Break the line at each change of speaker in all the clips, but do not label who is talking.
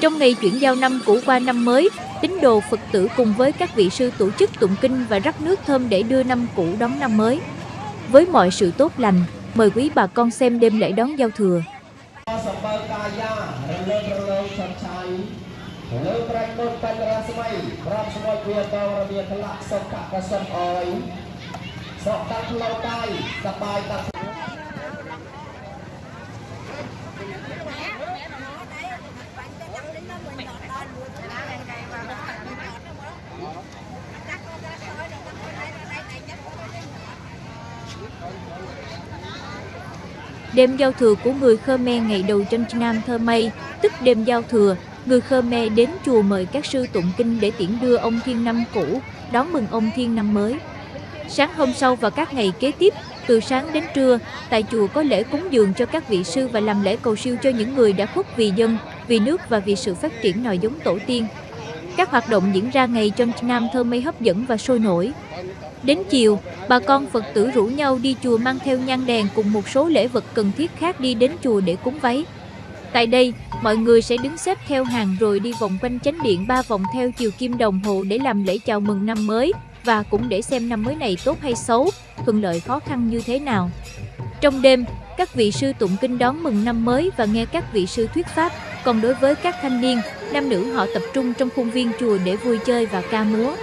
Trong ngày chuyển giao năm cũ qua năm mới, tín đồ Phật tử cùng với các vị sư tổ chức tụng kinh và rắc nước thơm để đưa năm cũ đón năm mới. Với mọi sự tốt lành, mời quý bà con xem đêm lễ đón giao thừa. Đêm giao thừa của người Khmer ngày đầu trên Nam Thơ Mây, tức đêm giao thừa, người Khmer đến chùa mời các sư tụng kinh để tiễn đưa ông Thiên Năm cũ, đón mừng ông Thiên Năm mới. Sáng hôm sau và các ngày kế tiếp, từ sáng đến trưa, tại chùa có lễ cúng dường cho các vị sư và làm lễ cầu siêu cho những người đã khuất vì dân, vì nước và vì sự phát triển nòi giống tổ tiên. Các hoạt động diễn ra ngày trong Nam Thơ Mây hấp dẫn và sôi nổi. Đến chiều, bà con Phật tử rủ nhau đi chùa mang theo nhang đèn cùng một số lễ vật cần thiết khác đi đến chùa để cúng váy. Tại đây, mọi người sẽ đứng xếp theo hàng rồi đi vòng quanh chánh điện ba vòng theo chiều kim đồng hồ để làm lễ chào mừng năm mới và cũng để xem năm mới này tốt hay xấu, thuận lợi khó khăn như thế nào. Trong đêm, các vị sư tụng kinh đón mừng năm mới và nghe các vị sư thuyết pháp, còn đối với các thanh niên, nam nữ họ tập trung trong khuôn viên chùa để vui chơi và ca múa.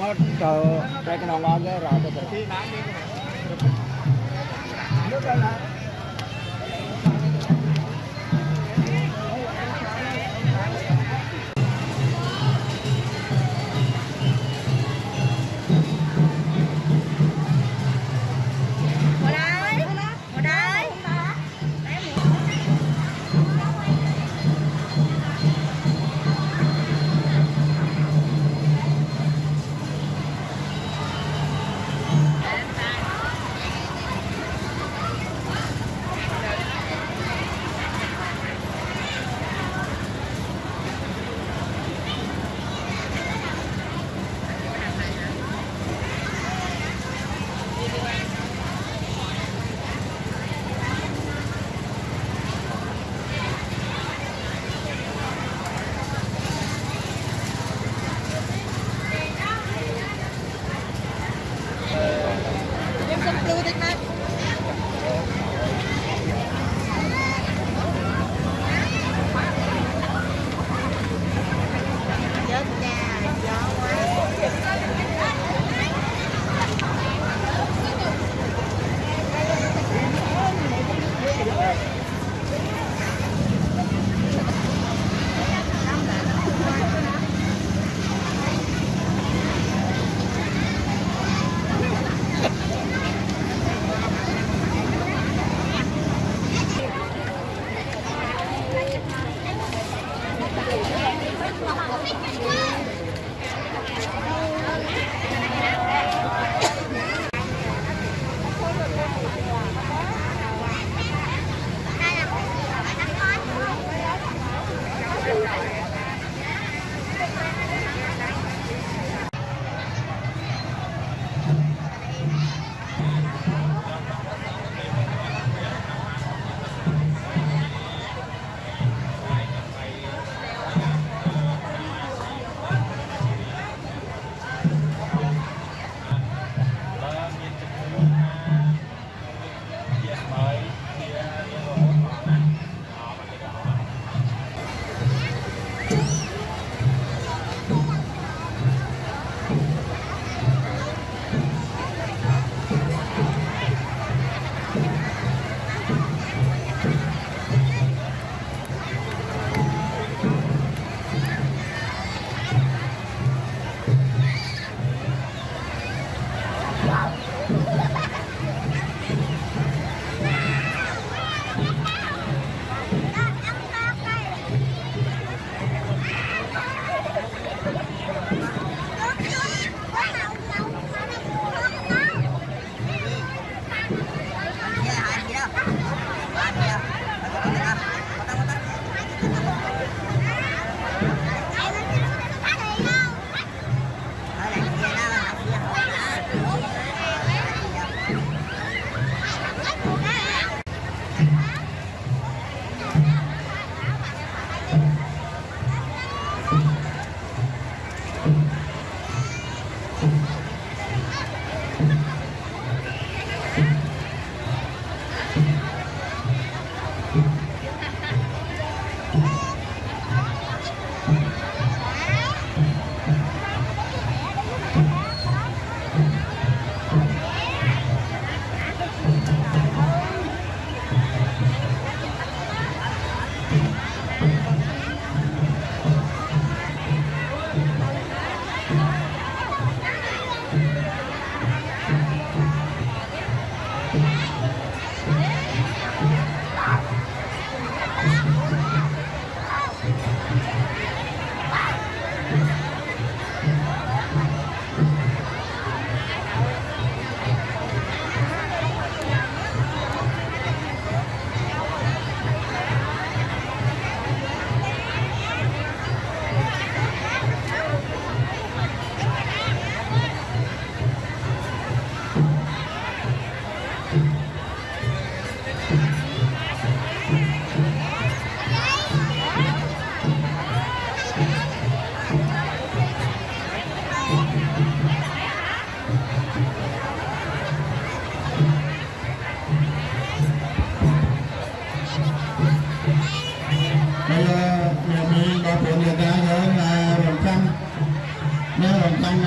Để đuôi cái nó ngon
妈妈。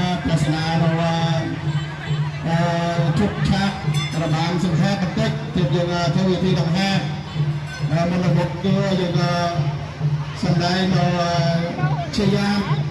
រំចាំទស្សនារបស់អឺជប់ឆាករបាំសង្ខេបបន្តិចទៀតយើងធ្វើវិធីដង្ហែហើយមុនមុខគឺយើងសម្ដែងនៅជាយាម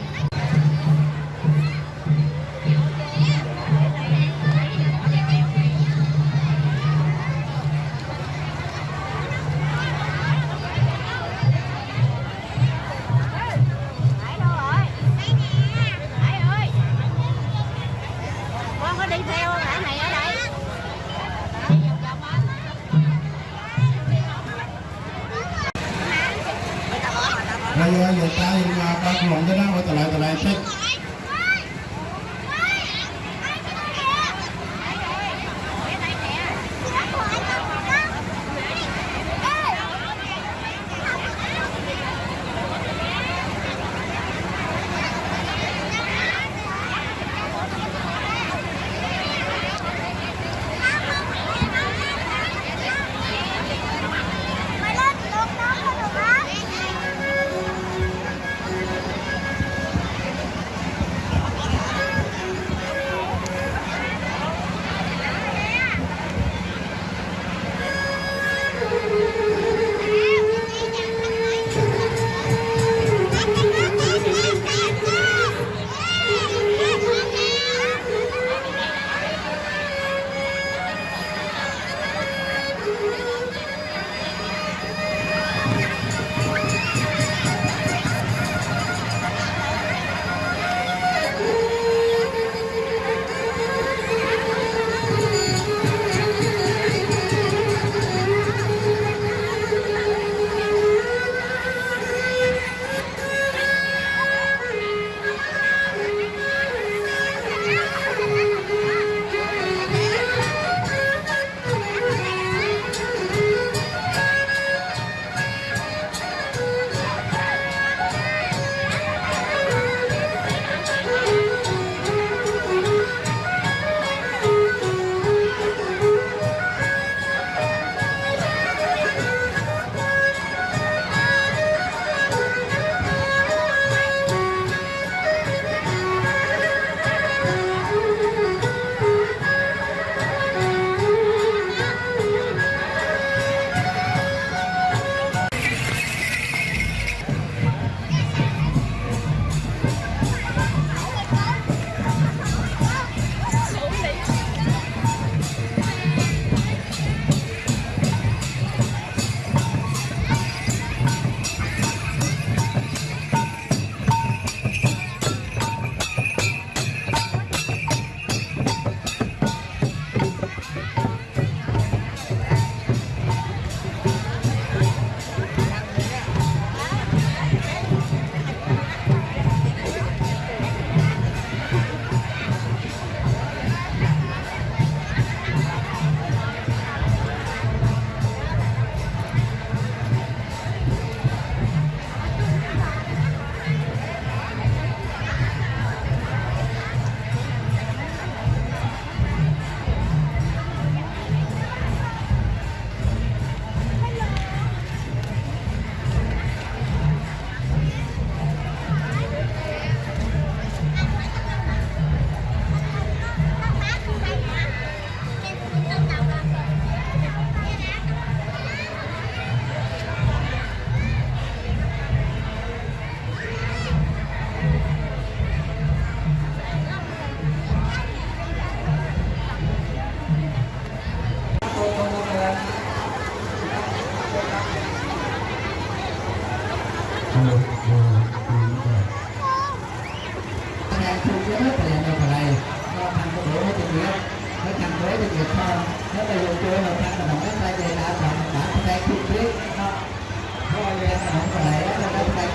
ตตาหิมา
ปลาหลงจะนั่งไว้
ตลา
ยตลายเช็
ด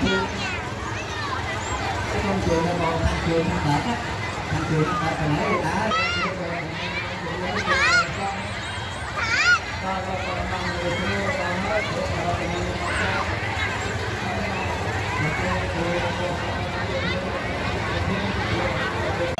trường cái công trường là còn thằng trường thằng hợp á thằng trường thằng hợp hồi nãy đã Thank.